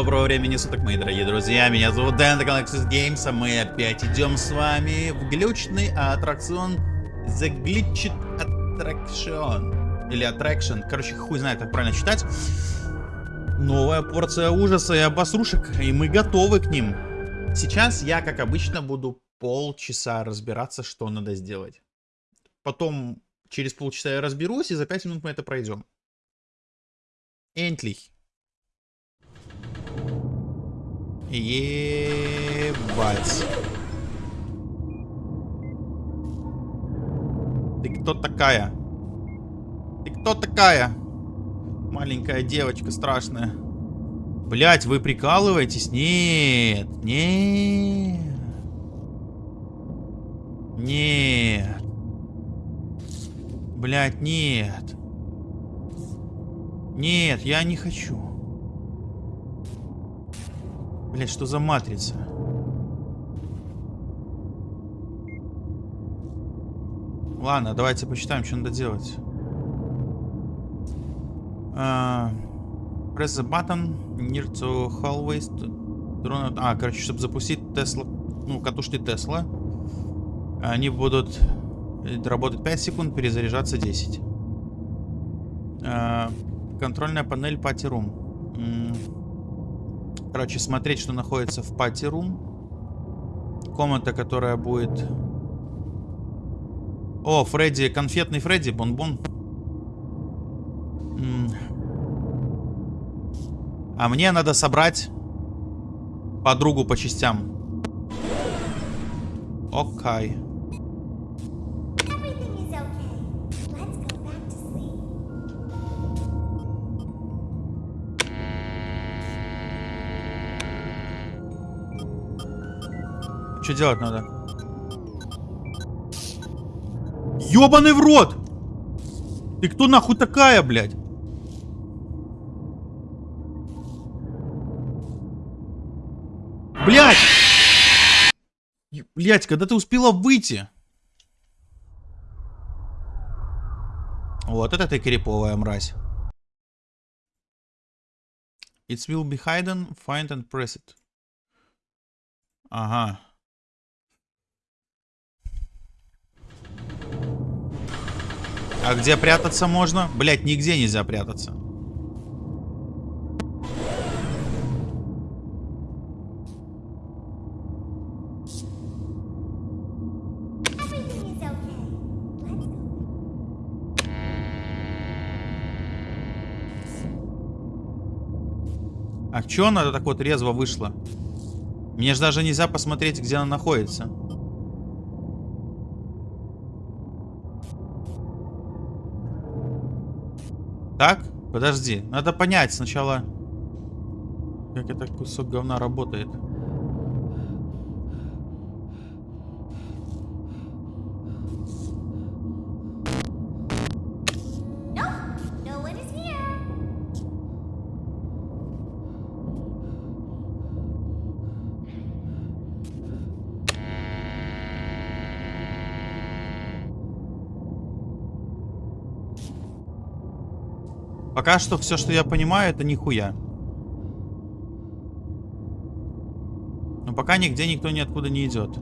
Доброго времени суток, мои дорогие друзья. Меня зовут Дэн, это канал Access Games, а мы опять идем с вами в глючный аттракцион The Glitched Attraction. Или Attraction. Короче, хуй знает, как правильно читать. Новая порция ужаса и обосрушек, и мы готовы к ним. Сейчас я, как обычно, буду полчаса разбираться, что надо сделать. Потом через полчаса я разберусь, и за 5 минут мы это пройдем. Endlich. Ебать. Ты кто такая? Ты кто такая? Маленькая девочка страшная. Блять, вы прикалываетесь? Нет, нет. Нет. Блять, нет. Нет, я не хочу. Блять, что за матрица? Ладно, давайте почитаем, что надо делать. Uh, press the button near to hallways to. А, короче, чтобы запустить Тесла, ну, катушки Тесла, они будут работать 5 секунд, перезаряжаться 10. Uh, контрольная панель Party Room. Короче, смотреть, что находится в Room. Комната, которая будет... О, Фредди, конфетный Фредди, бон-бон. А мне надо собрать подругу по частям. Окей. Okay. Что делать надо? Ёбаный в рот! Ты кто нахуй такая, блядь? Блядь! Блядь, когда ты успела выйти? Вот это ты криповая мразь. It will be hidden, find and press it. Ага. А где прятаться можно? Блять, нигде нельзя прятаться. А чё она так вот резво вышла? Мне же даже нельзя посмотреть, где она находится. Так? Подожди. Надо понять сначала, как этот кусок говна работает. Пока что все, что я понимаю, это нихуя. Но пока нигде никто ниоткуда не идет.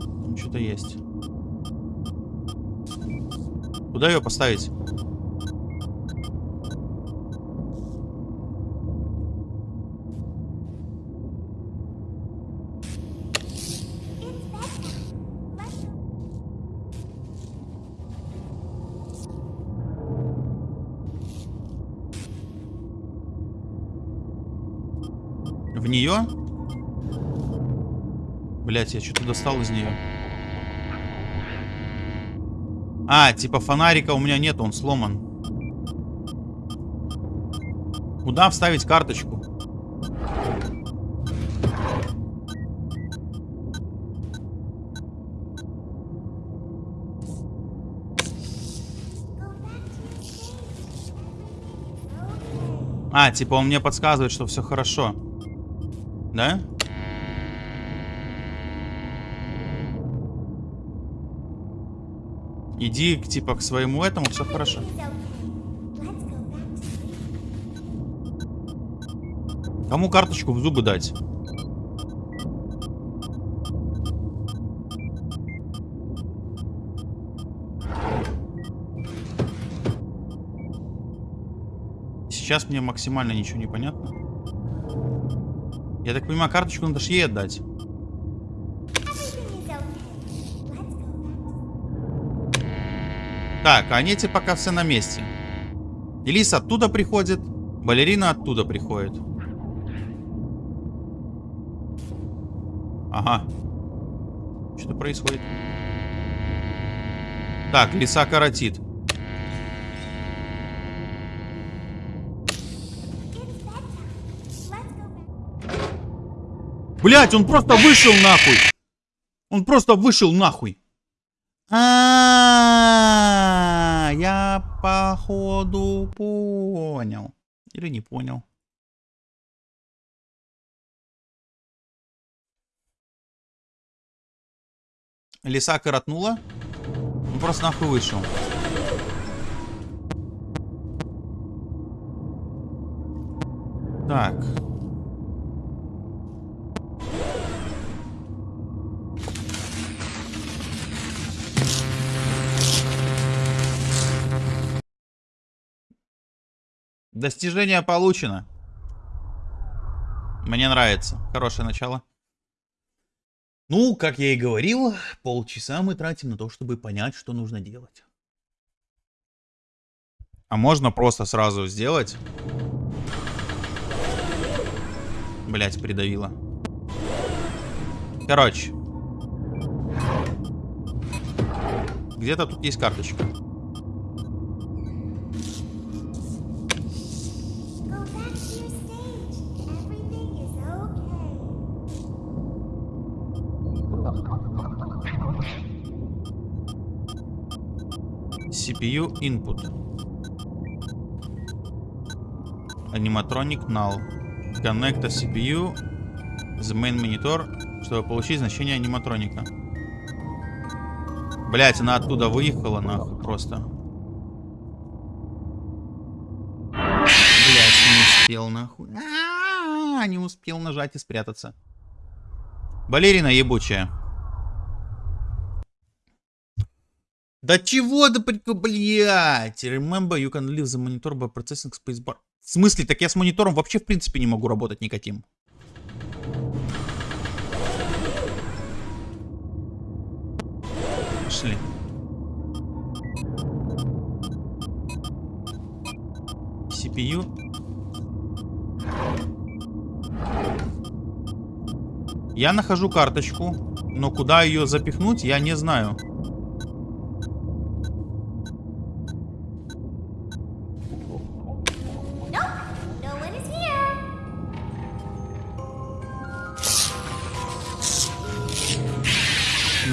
Там что-то есть. Куда ее поставить? В нее? Блять, я что-то достал из нее. А, типа фонарика у меня нет, он сломан. Куда вставить карточку? А, типа он мне подсказывает, что все хорошо. Да? Иди, типа, к своему этому, все хорошо. Кому карточку в зубы дать? Сейчас мне максимально ничего не понятно. Я так понимаю, карточку надо ей отдать. Так, а они эти пока все на месте. Элис оттуда приходит, балерина оттуда приходит. Ага. Что происходит? Так, лиса коротит. Блять, он просто вышел нахуй. Он просто вышел нахуй. А, я походу понял. Или не понял. Лиса коротнула. Он просто нахуй вышел. Так. Достижение получено. Мне нравится. Хорошее начало. Ну, как я и говорил, полчаса мы тратим на то, чтобы понять, что нужно делать. А можно просто сразу сделать. Блять, придавило. Короче. Где-то тут есть карточка. CPU input. Animatronic null. Connect the CPU the main monitor, чтобы получить значение аниматроника. Блять, она оттуда выехала, нахуй, просто. Блять, не успел, нахуй. А -а -а, не успел нажать и спрятаться. Балерина ебучая. Да чего да, блядь? Remember, you can leave the monitor by processing spacebar. В смысле? Так я с монитором вообще в принципе не могу работать никаким. Пошли. CPU. Я нахожу карточку, но куда ее запихнуть, я не знаю.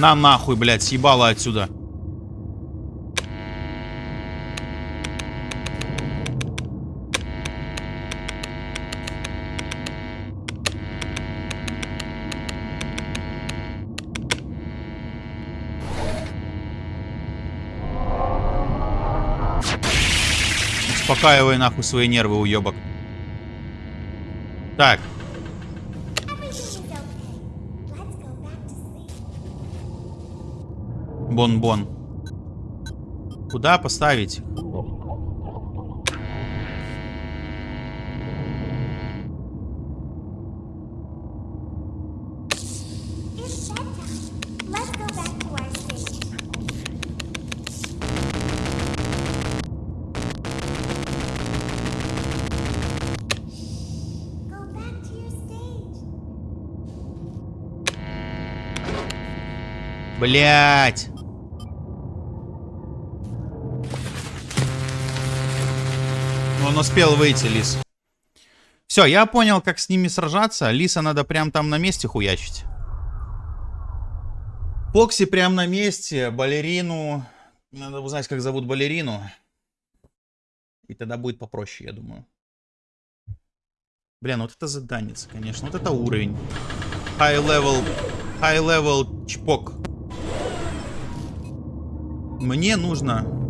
На нахуй, блядь, съебало отсюда. Успокаивай нахуй свои нервы, уебок. Так, Бон-бон. Куда поставить? Блять. Он успел выйти, Лис. Все, я понял, как с ними сражаться. Лиса надо прям там на месте хуячить. Покси прям на месте. Балерину. Надо узнать, как зовут балерину. И тогда будет попроще, я думаю. Блин, вот это заданец, конечно. Вот это уровень. High level. High level чпок. Мне нужно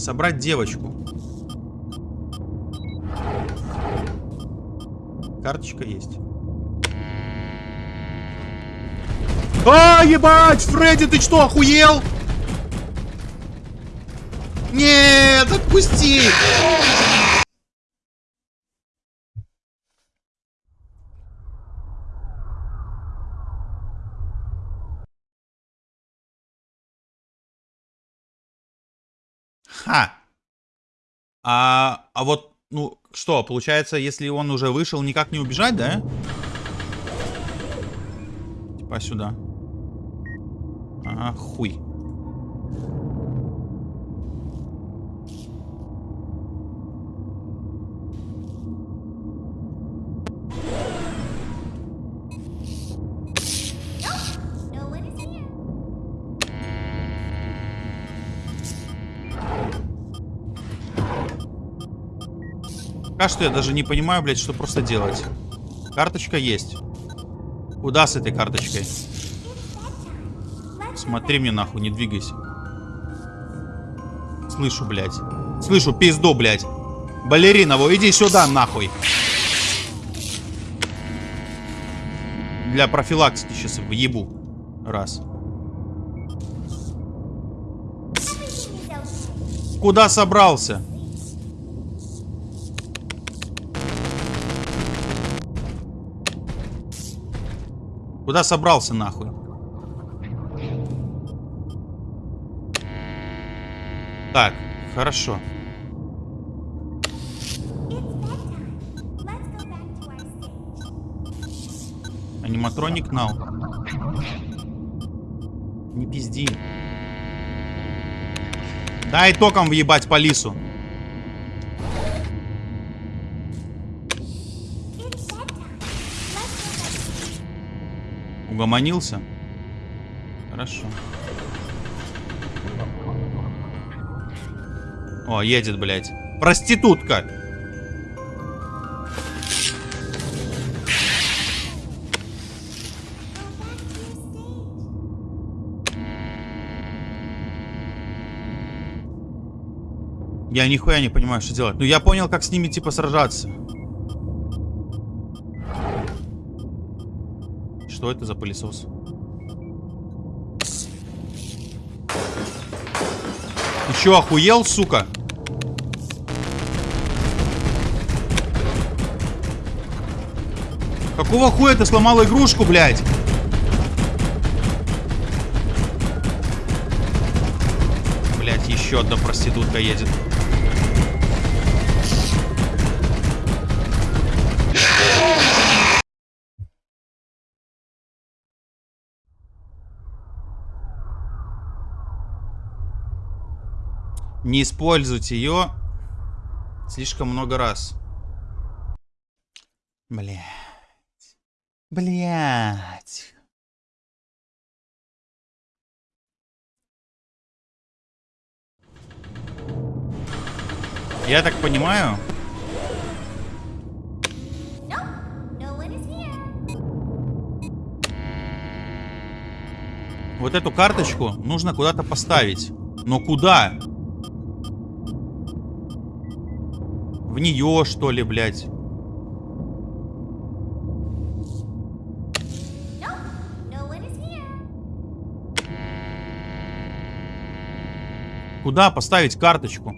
Собрать девочку. Карточка есть. А, ебать! Фредди, ты что, охуел? Нет, отпусти! Ха. А, а вот, ну, что, получается, если он уже вышел, никак не убежать, да? Типа сюда. Ага, хуй. Пока что я даже не понимаю, блядь, что просто делать. Карточка есть. Куда с этой карточкой? Смотри мне нахуй, не двигайся. Слышу, блядь. Слышу пизду, блядь. Балеринову, иди сюда, нахуй. Для профилактики сейчас въебу. Раз. Куда собрался? Куда собрался нахуй? Так, хорошо. Аниматроник нау. Не пизди. Дай током въебать по лису. Угомонился? Хорошо. О, едет, блядь. Проститутка! Я нихуя не понимаю, что делать. Ну, я понял, как с ними, типа, сражаться. Что это за пылесос? Ты чё, охуел, сука? Какого хуя ты сломал игрушку, блядь? Блядь, еще одна проститутка едет. Не используйте ее слишком много раз. Блять. Блять. Я так понимаю, вот эту карточку нужно куда-то поставить. Но куда? В нее, что ли, блядь? Куда поставить карточку?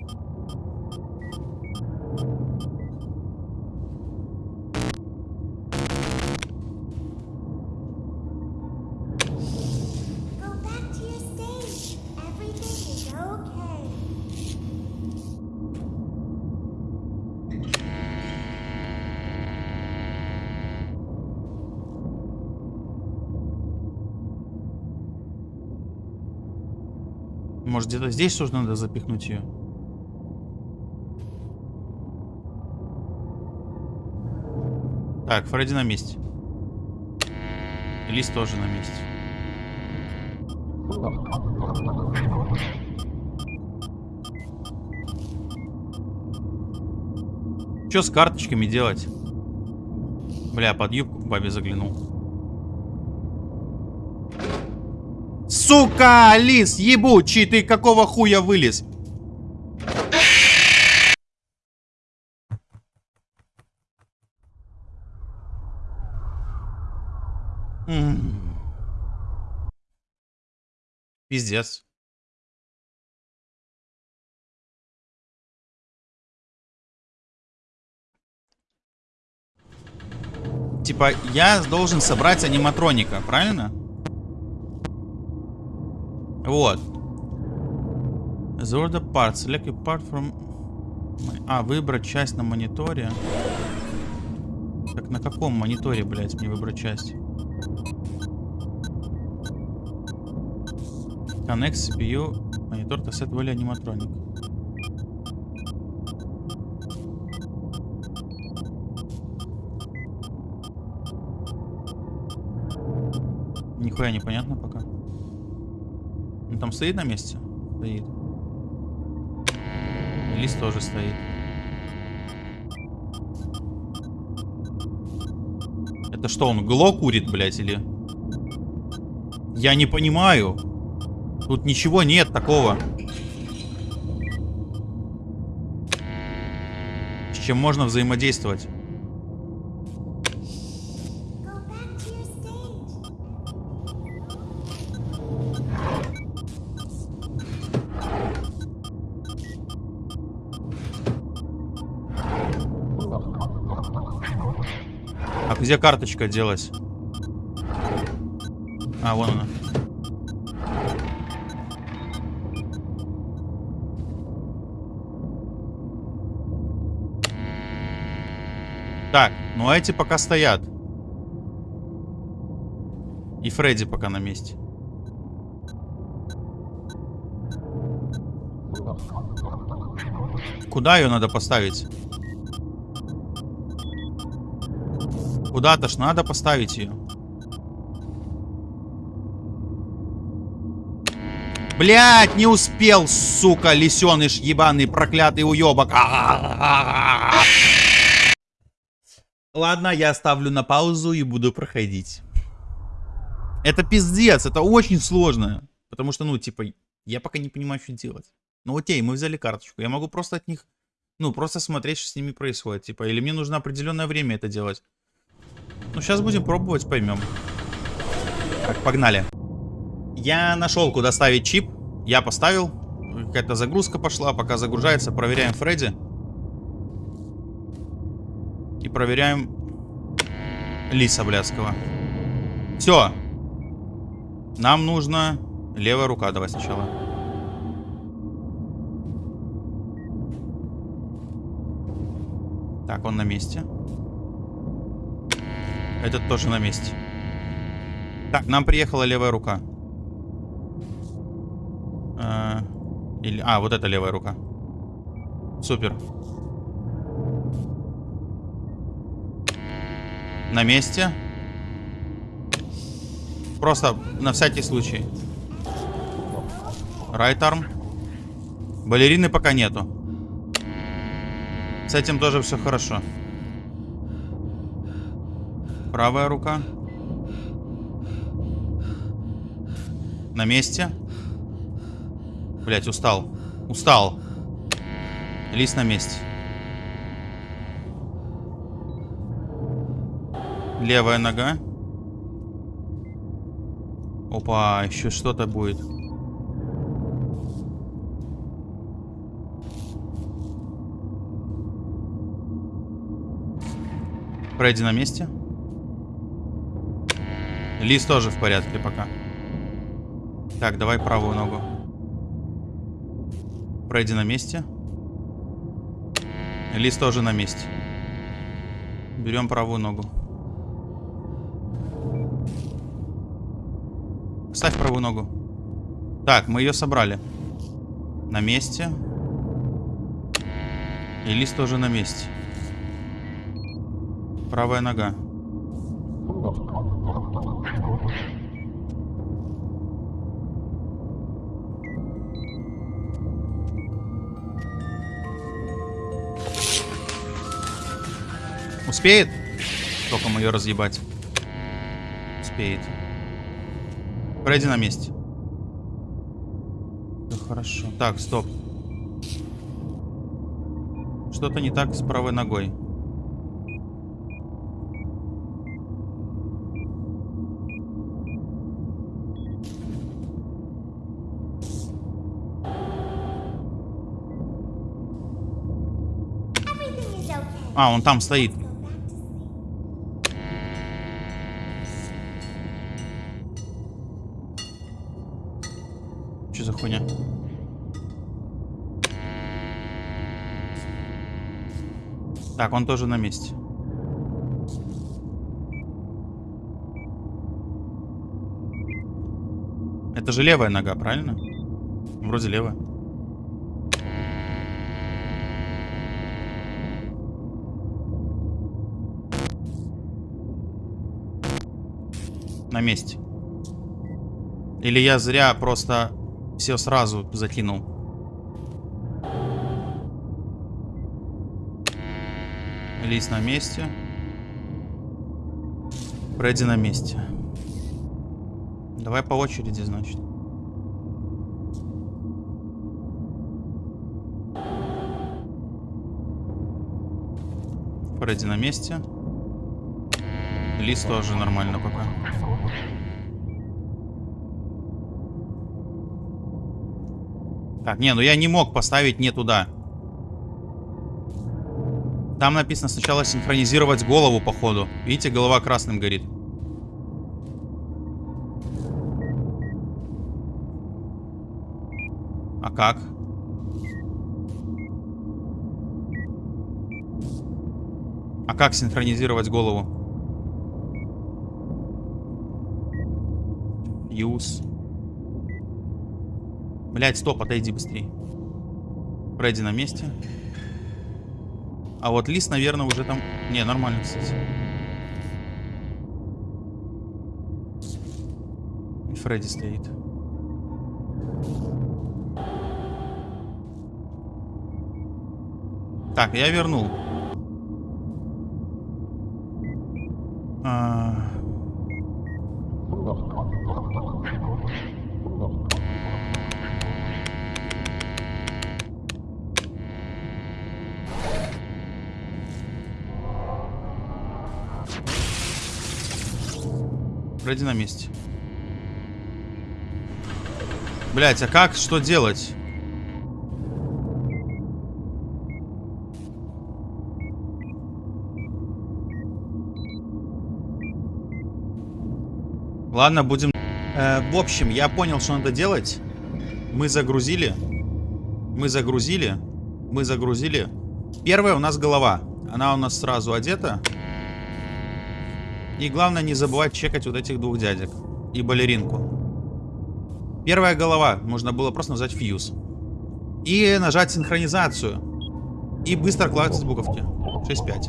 Где-то здесь тоже надо запихнуть ее? Так, Фредди на месте. Лист тоже на месте. Что с карточками делать? Бля, под юбку к бабе заглянул. Сука, лис, ебучий ты, какого хуя вылез? Пиздец. Типа, я должен собрать аниматроника, правильно? Вот. The order part. Select a part from... А, выбрать часть на мониторе. Так на каком мониторе, блядь, мне выбрать часть? Connect CPU. Монитор to set value аниматроник. Нихуя непонятно пока. Там стоит на месте? Стоит. Лист тоже стоит. Это что, он гло курит, блядь, или? Я не понимаю. Тут ничего нет такого. С чем можно взаимодействовать? Где карточка делась? А, вон она. Так, ну а эти пока стоят. И Фредди пока на месте. Куда ее надо поставить? Куда-то ж надо поставить ее. Блять, не успел, сука, лисеныш ебаный, проклятый уебок. Ладно, я ставлю на паузу и буду проходить. Это пиздец, это очень сложно. Потому что, ну, типа, я пока не понимаю, что делать. Ну, окей, мы взяли карточку. Я могу просто от них, ну, просто смотреть, что с ними происходит. Типа, или мне нужно определенное время это делать. Ну, сейчас будем пробовать, поймем. Так, погнали. Я нашел, куда ставить чип. Я поставил. Какая-то загрузка пошла. Пока загружается, проверяем Фредди. И проверяем Лиса Блядского. Все. Нам нужно левая рука. Давай сначала. Так, он на месте. Этот тоже на месте. Так, нам приехала левая рука. А, или, а, вот это левая рука. Супер. На месте. Просто на всякий случай. Right arm. Балерины пока нету. С этим тоже все хорошо. Правая рука. На месте. Блять, устал. Устал. Лист на месте. Левая нога. Опа, еще что-то будет. Фредди на месте. Лист тоже в порядке пока. Так, давай правую ногу. Фредди на месте. Лист тоже на месте. Берем правую ногу. Ставь правую ногу. Так, мы ее собрали. На месте. И лист тоже на месте. Правая нога. Успеет? Только ее разъебать. Успеет. Пройди на месте. Всё хорошо. Так, стоп. Что-то не так с правой ногой. А, он там стоит. Что за хуйня? Так, он тоже на месте. Это же левая нога, правильно? Вроде левая. На месте. Или я зря просто все сразу закинул. Лис на месте. Фредди на месте. Давай по очереди, значит. Фредди на месте. Лис тоже нормально пока. Так, не, ну я не мог поставить не туда. Там написано сначала синхронизировать голову, походу. Видите, голова красным горит. А как? А как синхронизировать голову? Use. Блять, стоп, отойди быстрее. Фредди на месте. А вот Лис, наверное, уже там... Не, нормально, кстати. И Фредди стоит. Так, я вернул. А... Фредди на месте. Блять, а как? Что делать? Ладно, будем... Э, в общем, я понял, что надо делать. Мы загрузили. Мы загрузили. Мы загрузили. Первая у нас голова. Она у нас сразу одета. И главное не забывать чекать вот этих двух дядек. И балеринку. Первая голова. Можно было просто нажать фьюз. И нажать синхронизацию. И быстро клацать буковки. 6-5.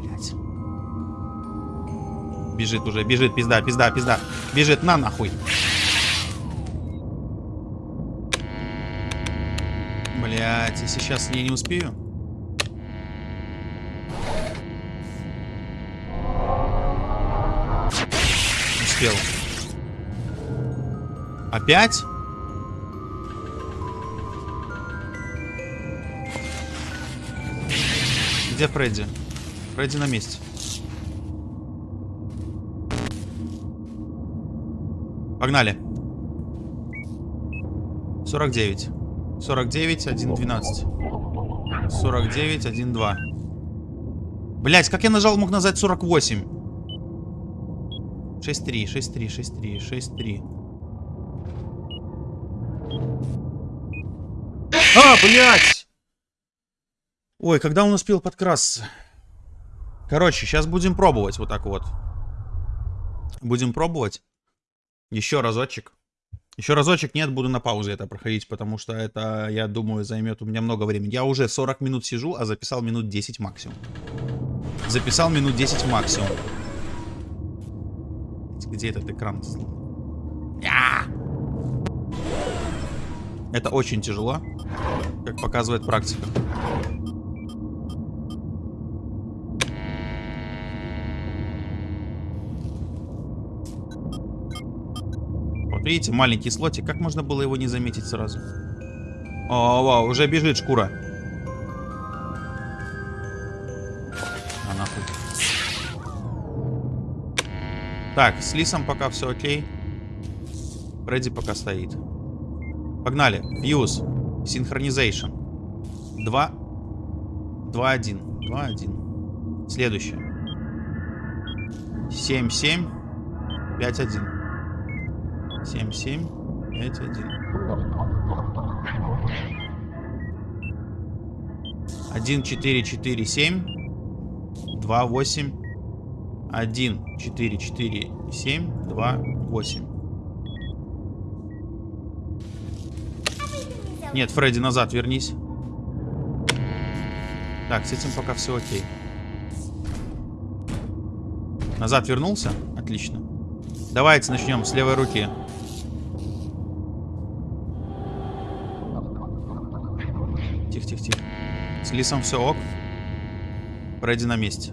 Блять. Бежит уже, бежит, пизда, пизда, пизда. Бежит, на нахуй. Блять, если сейчас я не успею. Успел. Опять? Где Фредди? Фредди на месте. Погнали. 49. 49, 1, 12. 49, 1, 2. Блять, как я нажал, мог нажать 48? 6-3, 6-3, 6-3, 6-3. А, блять! Ой, когда он успел подкрасться? Короче, сейчас будем пробовать вот так вот. Будем пробовать. Еще разочек. Еще разочек нет, буду на паузе это проходить, потому что это, я думаю, займет у меня много времени. Я уже 40 минут сижу, а записал минут 10 максимум. Записал минут 10 максимум. Где этот экран? Я! Это очень тяжело, как показывает практика. Вот видите, маленький слотик. Как можно было его не заметить сразу? О, вау, уже бежит шкура. Так, с Лисом пока все окей. Фредди пока стоит. Погнали. Фьюз. Синхронизейшн. Два. 2-1. 2-1. Следующее. 7-7. 5-1. 7-7. 5-1. 1, 4, 4, 7. 2, 8. 1, 4, 4, 7. 2, 8. Everything is okay. Нет, Фредди, назад вернись. Так, с этим пока все окей. Назад вернулся? Отлично. Давайте начнем с левой руки. Тихо, тихо, тихо. С Лисом все ок. Фредди на месте.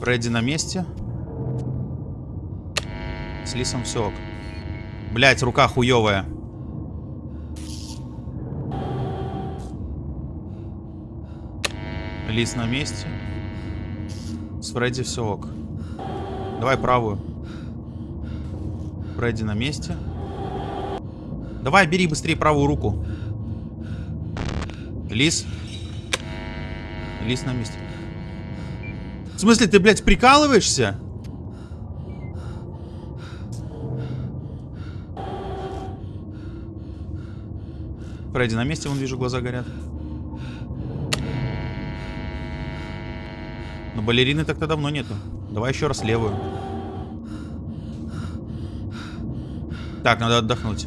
Фредди на месте. С Лисом все ок. Блять, рука хуевая. Лис на месте. С Фредди все ок. Давай правую. Фредди на месте. Давай, бери быстрее правую руку. Лис. Лис на месте. В смысле, ты, блядь, прикалываешься? Фредди на месте, вон вижу, глаза горят. Но балерины так-то давно нету. Давай еще раз левую. Так, надо отдохнуть.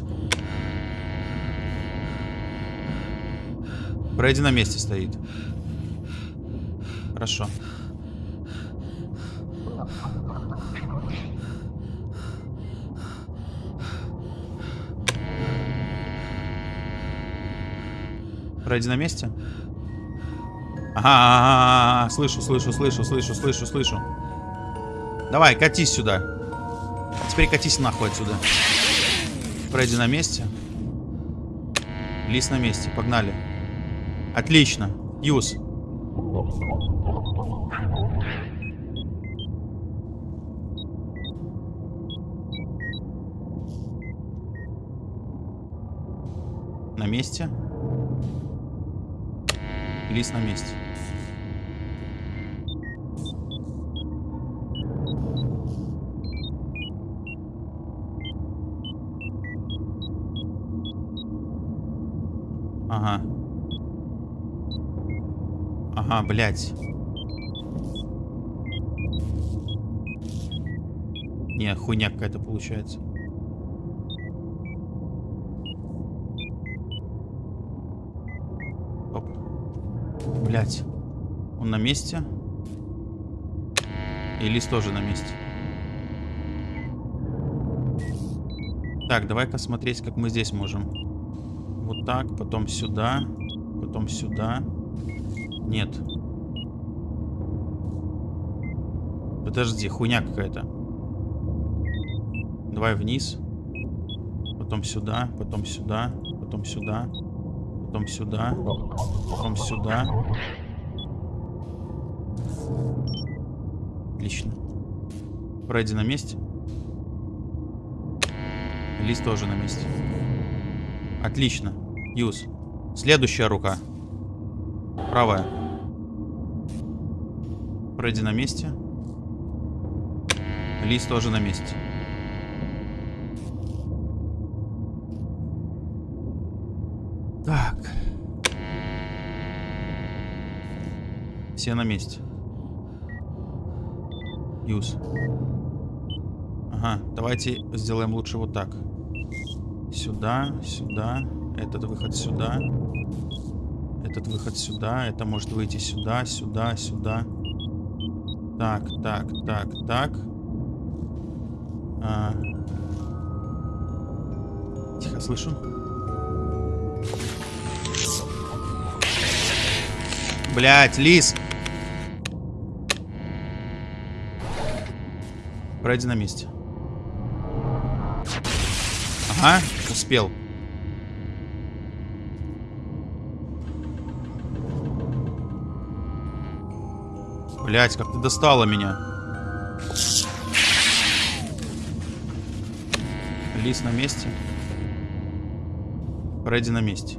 Фредди на месте стоит. Хорошо. Фредди на месте? Ага, ага, ага, слышу, слышу, слышу, слышу, слышу, слышу. Давай, катись сюда. А теперь катись нахуй отсюда. Фредди на месте. Лис на месте, погнали. Отлично. Юз. На месте. Лис на месте. Ага. Ага, блядь. Не, хуйня какая-то получается. Блядь. Он на месте. И лист тоже на месте. Так, давай-ка смотреть, как мы здесь можем. Вот так, потом сюда, потом сюда. Нет. Подожди, хуйня какая-то. Давай вниз. Потом сюда, потом сюда, потом сюда, потом сюда, потом сюда. Отлично. Фредди на месте. Лист тоже на месте. Отлично. Юз. Следующая рука. Правая. Фредди на месте. Лист тоже на месте. Все на месте. Юз. Ага, давайте сделаем лучше вот так. Сюда, сюда. Этот выход сюда. Этот выход сюда. Это может выйти сюда, сюда, сюда. Так, так, так, так. А. Тихо, слышу. Блять, лис. Пройди на месте. Ага, успел. Блять, как ты достала меня. Лис на месте. Фредди на месте.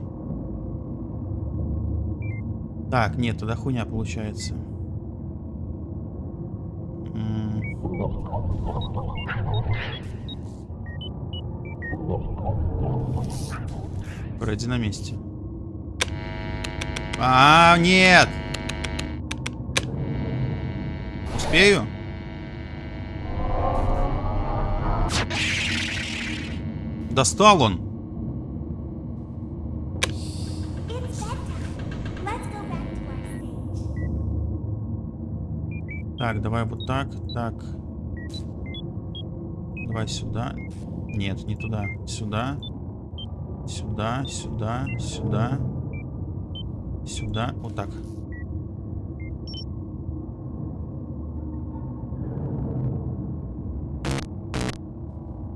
Так, нет, тогда хуйня получается. Фредди на месте. А, нет! Успею? Достал он. Так, давай вот так, так. Давай сюда. Нет, не туда. Сюда. Сюда, сюда, сюда. Сюда. Вот так.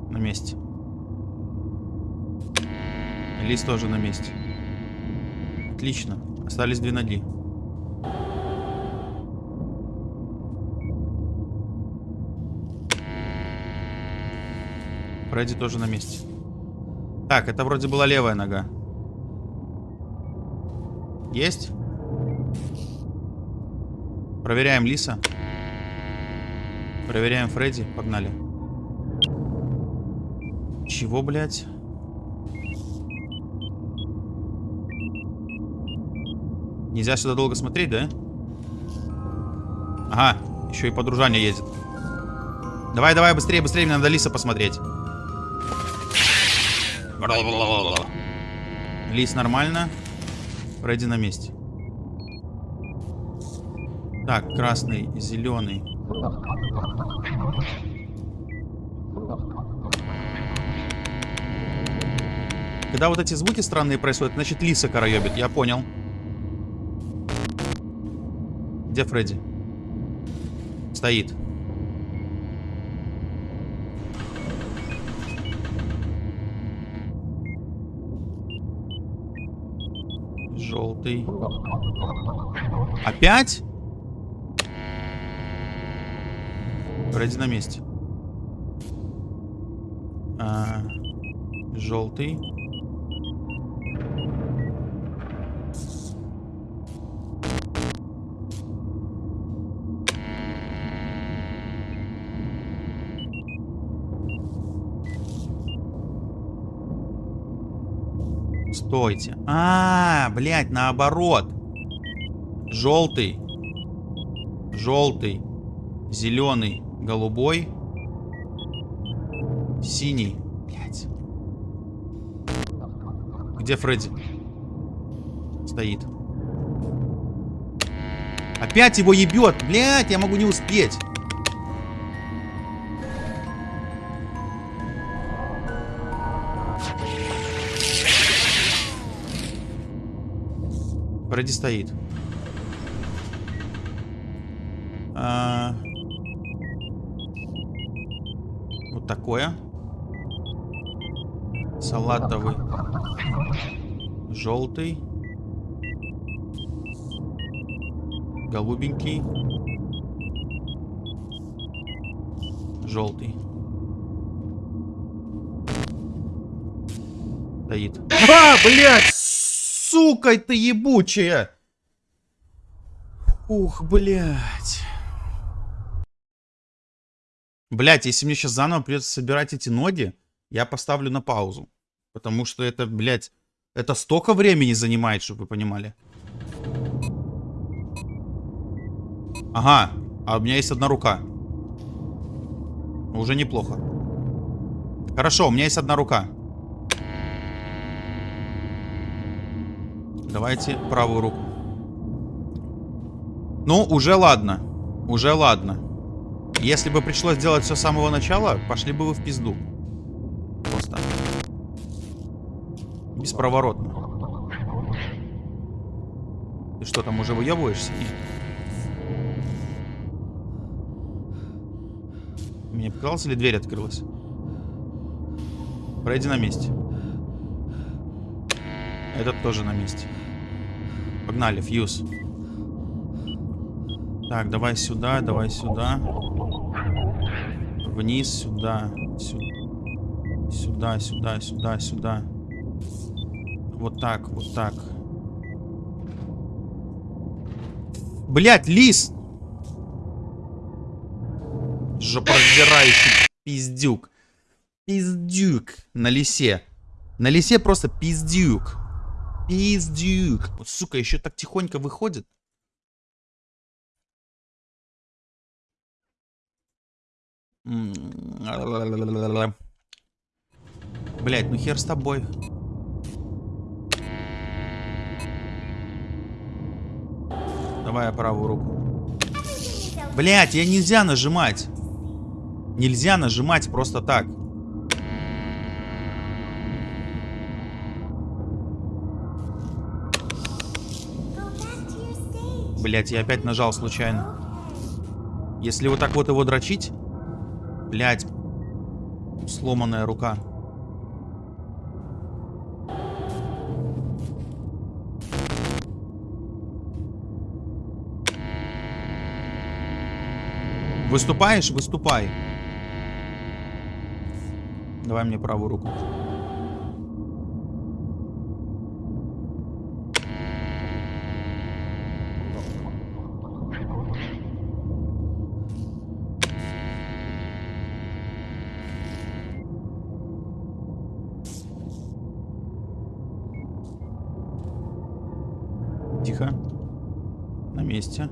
На месте. Лист тоже на месте. Отлично. Остались две ноги. Фредди тоже на месте. Так, это вроде была левая нога. Есть? Проверяем Лиса. Проверяем Фредди. Погнали. Чего, блядь? Нельзя сюда долго смотреть, да? Ага, еще и подружание едет. Давай, давай, быстрее, быстрее, мне надо Лиса посмотреть. Лис нормально. Фредди на месте. Так, красный, зеленый. Когда вот эти звуки странные происходят, значит Лиса караебит, я понял. Где Фредди? Стоит. Желтый. Опять? Фредди на месте. А, желтый. Стойте. А, блядь, наоборот. Желтый. Желтый. Зеленый. Голубой. Синий. Блядь. Где Фредди? Стоит. Опять его ебет. Блядь, я могу не успеть. Фредди стоит. А, Вот такое. Салатовый. Желтый. Голубенький. Желтый. Стоит. А, блядь! Сука ты ебучая! Ух, блядь. Блядь, если мне сейчас заново придется собирать эти ноги, я поставлю на паузу. Потому что это, блядь, это столько времени занимает, чтобы вы понимали. Ага, а у меня есть одна рука. Уже неплохо. Хорошо, у меня есть одна рука. Давайте правую руку. Ну, уже ладно. Уже ладно. Если бы пришлось делать все с самого начала, пошли бы вы в пизду. Просто. Бесповоротно. Ты что, там уже выебываешься? Нет. Мне показалось, или дверь открылась? Пройди на месте. Этот тоже на месте. Погнали, фьюз. Так, давай сюда, давай сюда. Вниз, сюда. Сюда, сюда, сюда, сюда. Вот так, вот так. Блять, лис! Жопораздирающий пиздюк. Пиздюк на лисе. На лисе просто пиздюк. Пиздюк. Вот, сука, еще так тихонько выходит. Блять, ну хер с тобой. Давай я правую руку. Блять, я нельзя нажимать. Нельзя нажимать просто так. Блять, я опять нажал случайно. Если вот так вот его дрочить... Блять. Сломанная рука. Выступаешь? Выступай. Давай мне правую руку. Тихо. На месте.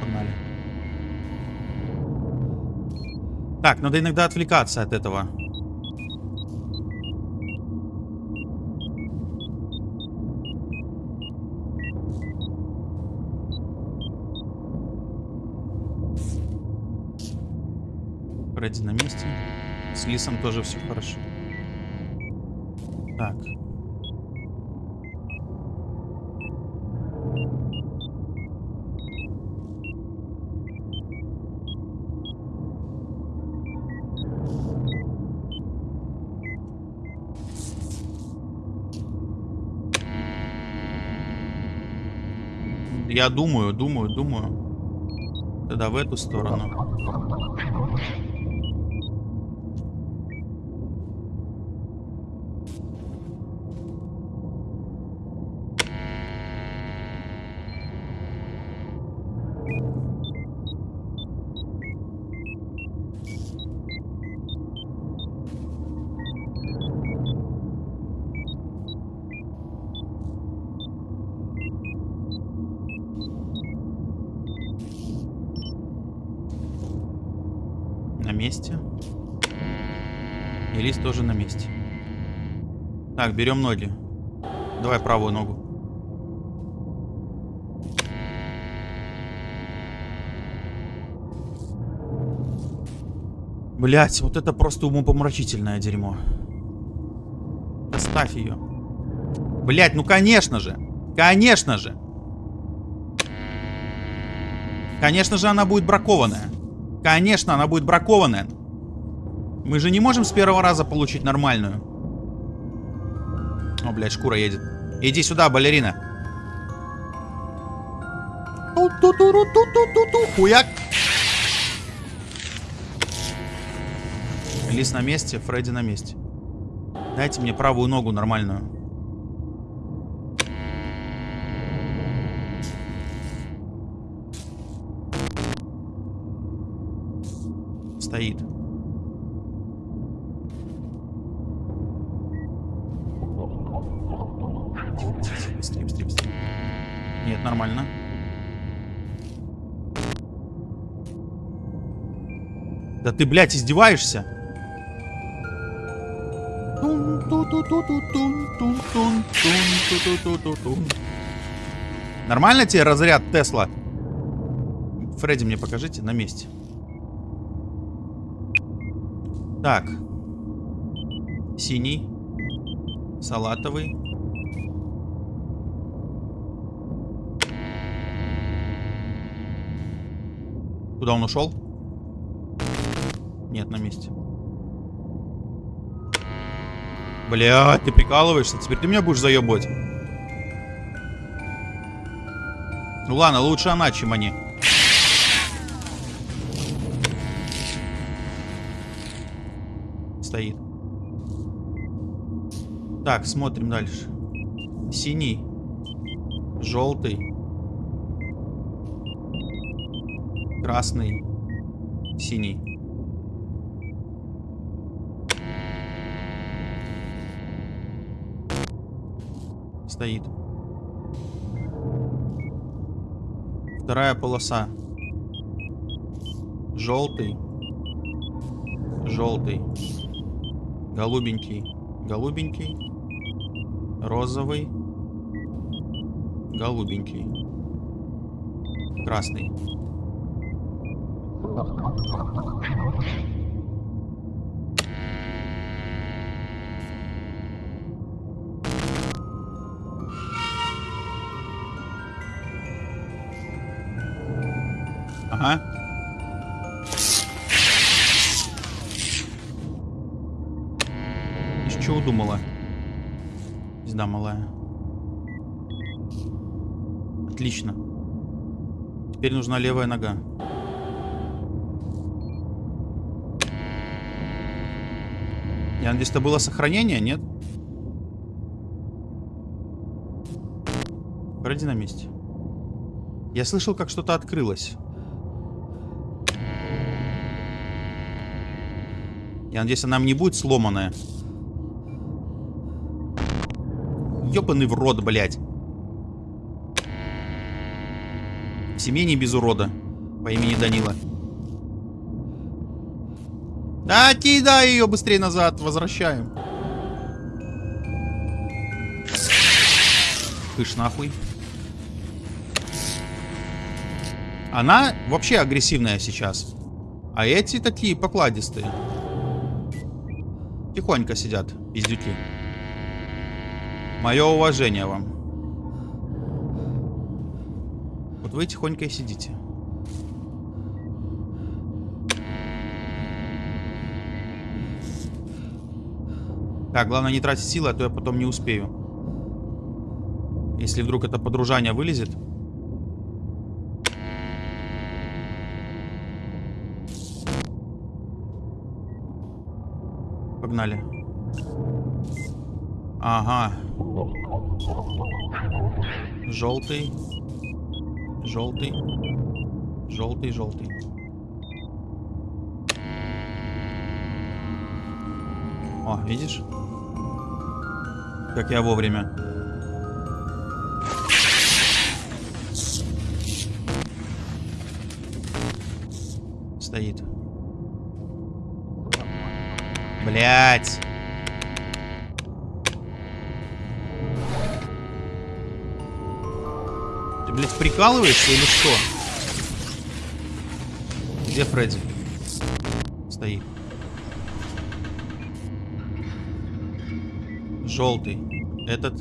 Погнали. Так, надо иногда отвлекаться от этого. Фредди на месте. С Лисом тоже все хорошо. Так. Я думаю, думаю, думаю. Тогда в эту сторону. На месте. Лист тоже на месте. Так, берем ноги. Давай правую ногу. Блять, вот это просто умопомрачительное дерьмо. Оставь ее. Блять, ну конечно же. Конечно же. Конечно же она будет бракованная. Конечно, она будет бракованная. Мы же не можем с первого раза получить нормальную. О, блядь, шкура едет. Иди сюда, балерина. Хуяк. Лис на месте, Фредди на месте. Дайте мне правую ногу нормальную. Стоит. Тихо, тихо, тихо, Быстрее, быстрее, быстрее. Нет, нормально. Да ты, блядь, издеваешься? Нормально тебе разряд Тесла? Фредди, мне покажите на месте. Так. Синий. Салатовый. Куда он ушел? Нет, на месте. Блядь, ты прикалываешься? Теперь ты меня будешь заебывать. Ну ладно, лучше она, чем они. Стоит. Так, смотрим дальше. Синий. Желтый. Красный. Синий. Стоит. Вторая полоса. Желтый. Желтый. Голубенький. Голубенький. Розовый. Голубенький. Красный. Ага. Из чего думала? Пизда малая. Отлично. Теперь нужна левая нога. Я надеюсь, это было сохранение, нет? Пройди на месте. Я слышал, как что-то открылось. Я надеюсь, она не будет сломанная. Ёбаный в рот, блядь. В семье не без урода. По имени Данила. Да, кидай ее быстрее назад. Возвращаем. Кыш нахуй. Она вообще агрессивная сейчас. А эти такие покладистые. Тихонько сидят, пиздюки. Мое уважение вам. Вот вы тихонько и сидите. Так, главное не тратить силы, а то я потом не успею. Если вдруг это подружание вылезет. Погнали. Ага. Желтый. Желтый. Желтый, желтый. О, видишь? Как я вовремя. Стоит. Блять. Ты, блядь, прикалываешься или что? Где Фредди? Стоит. Желтый. Этот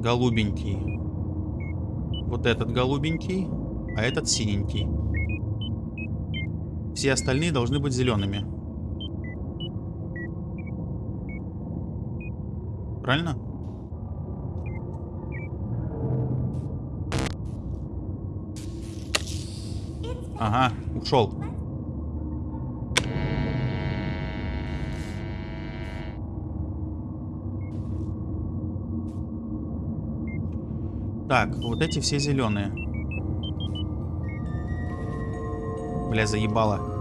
голубенький. Вот этот голубенький, а этот синенький. Все остальные должны быть зелеными. Правильно? Ага, ушел. Так, вот эти все зеленые. Бля, заебало.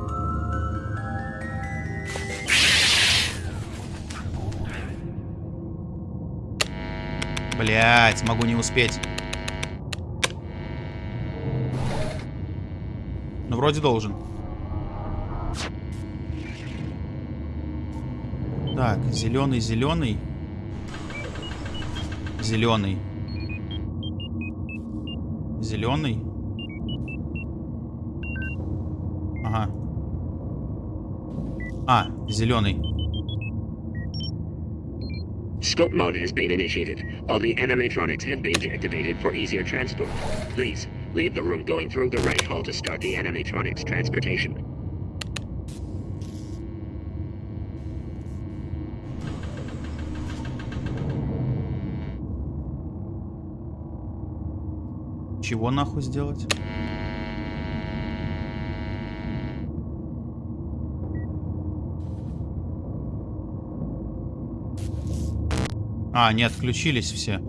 Блять, могу не успеть. Ну, вроде должен. Так, зеленый, зеленый. Зеленый. Зеленый. Ага. А, зеленый. Scope mode has been initiated. All the animatronics have been deactivated for easier transport. Please, leave the room going through the right hall to start the animatronics transportation. Чего нахуй сделать? А, не отключились все.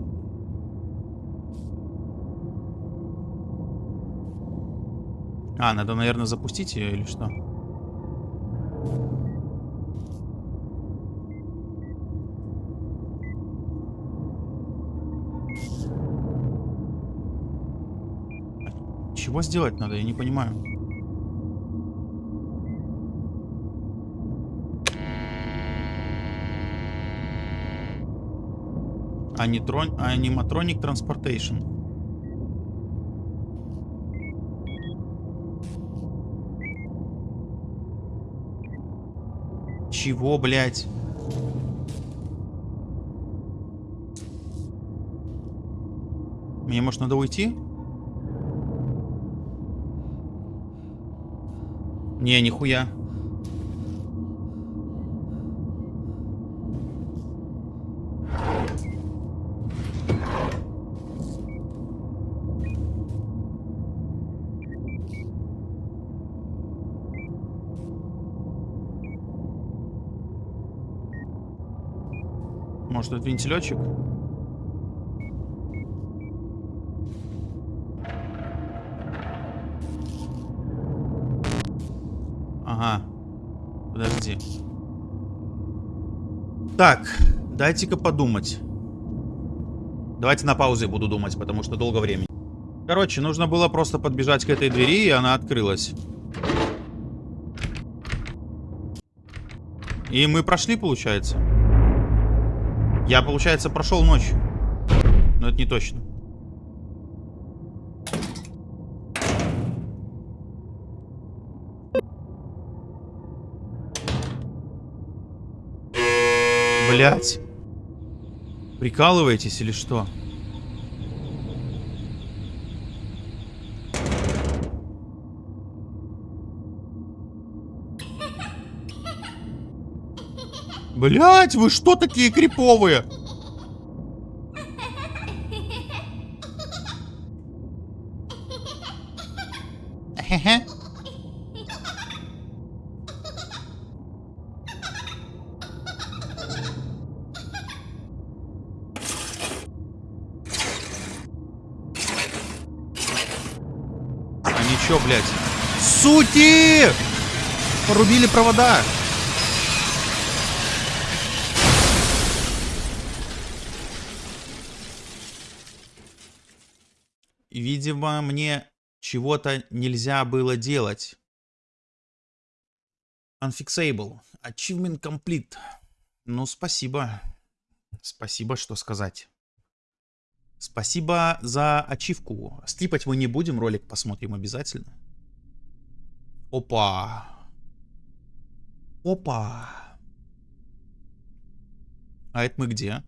А, надо, наверное, запустить ее или что? Чего сделать надо, я не понимаю. Анитрон... Аниматроник Транспортейшн. Чего, блядь? Мне, может, надо уйти? Не, нихуя. Может, это вентилетчик? Ага. Подожди. Так, дайте-ка подумать. Давайте на паузе буду думать, потому что долго времени. Короче, нужно было просто подбежать к этой двери, и она открылась. И мы прошли, получается. Я, получается, прошел ночь. Но это не точно. Блять. Прикалываетесь или что? Блять, вы что такие криповые? Хе-хе. А ничего, блядь. Сути! Порубили провода. Видимо, мне чего-то нельзя было делать. Unfixable. Achievement complete. Ну, спасибо. Спасибо, что сказать. Спасибо за ачивку. Скипать мы не будем, ролик посмотрим обязательно. Опа. Опа. А это мы где?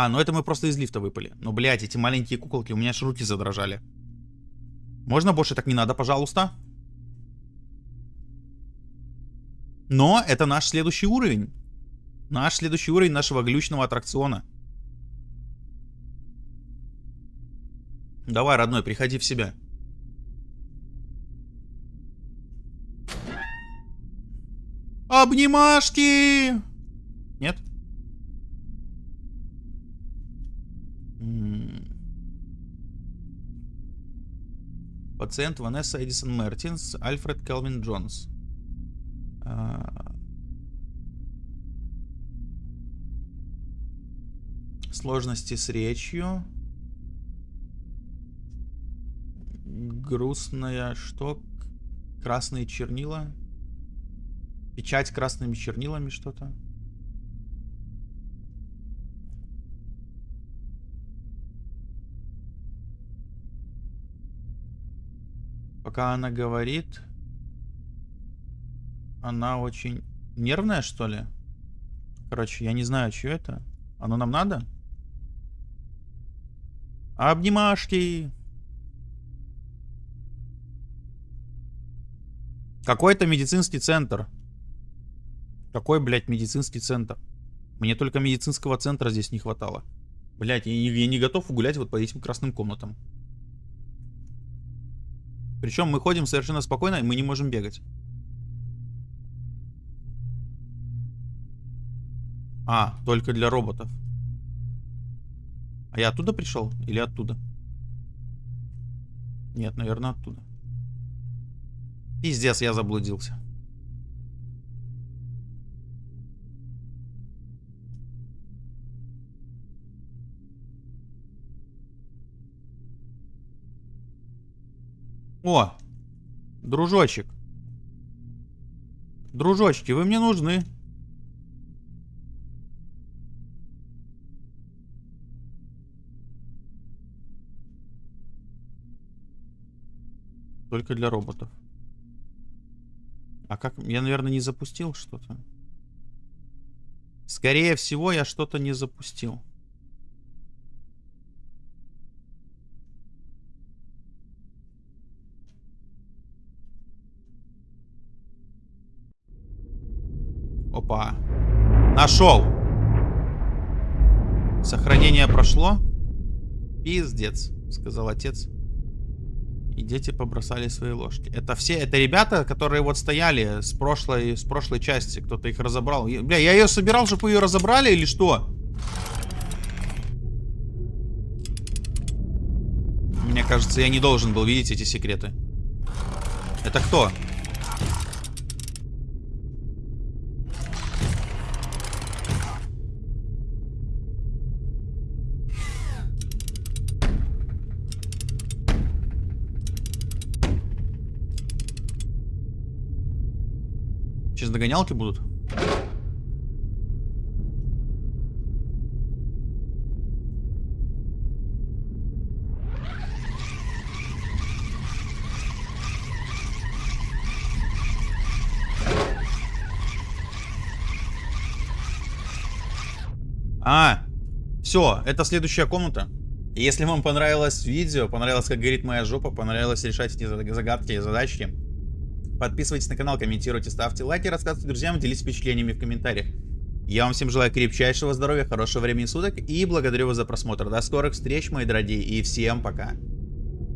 А, ну это мы просто из лифта выпали. Ну, блядь, эти маленькие куколки, у меня аж руки задрожали. Можно больше так не надо, пожалуйста? Но это наш следующий уровень. Наш следующий уровень нашего глючного аттракциона. Давай, родной, приходи в себя. Обнимашки! Нет? Пациент Ванесса Эдисон Мертинс, Альфред Келвин Джонс. А. Сложности с речью. Грустная что? Красные чернила. Печать красными чернилами что-то. Пока она говорит, она очень нервная, что ли? Короче, я не знаю, что это. Оно нам надо? Обнимашки! Какой-то медицинский центр. Какой, блядь, медицинский центр? Мне только медицинского центра здесь не хватало. Блядь, я не, я не готов гулять вот по этим красным комнатам. Причем мы ходим совершенно спокойно, и мы не можем бегать. А, только для роботов. А я оттуда пришел? Или оттуда? Нет, наверное, оттуда. Пиздец, я заблудился. О, дружочек. Дружочки, вы мне нужны. Только для роботов. А как? Я, наверное, не запустил что-то. Скорее всего, я что-то не запустил. Опа. Нашел. Сохранение прошло. Пиздец, сказал отец. И дети побросали свои ложки. Это все, это ребята, которые вот стояли с прошлой, с прошлой части. Кто-то их разобрал. Я- Бля, я ее собирал, чтобы ее разобрали или что? Мне кажется, я не должен был видеть эти секреты. Это кто? Догонялки будут? А, все, это следующая комната. Если вам понравилось видео, понравилось, как горит моя жопа, понравилось решать эти заг- загадки и задачки, Подписывайтесь на канал, комментируйте, ставьте лайки, рассказывайте друзьям, делитесь впечатлениями в комментариях. Я вам всем желаю крепчайшего здоровья, хорошего времени суток и благодарю вас за просмотр. До скорых встреч, мои дорогие, и всем пока.